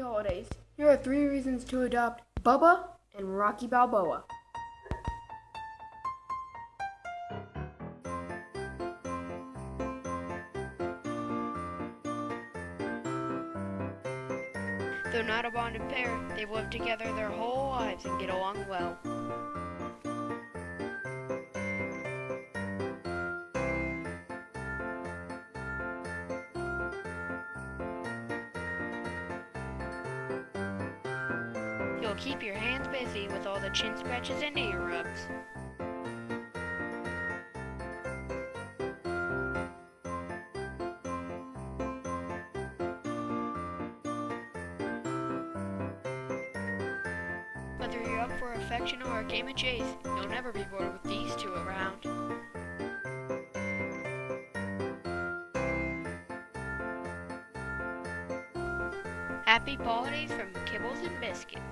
holidays. Here are three reasons to adopt Bubba and Rocky Balboa. Though not a bonded pair, they've lived together their whole lives and get along well. Keep your hands busy with all the chin scratches and ear rubs. Whether you're up for affection or a game of chase, you'll never be bored with these two around. Happy holidays from Kibbles and Biscuits.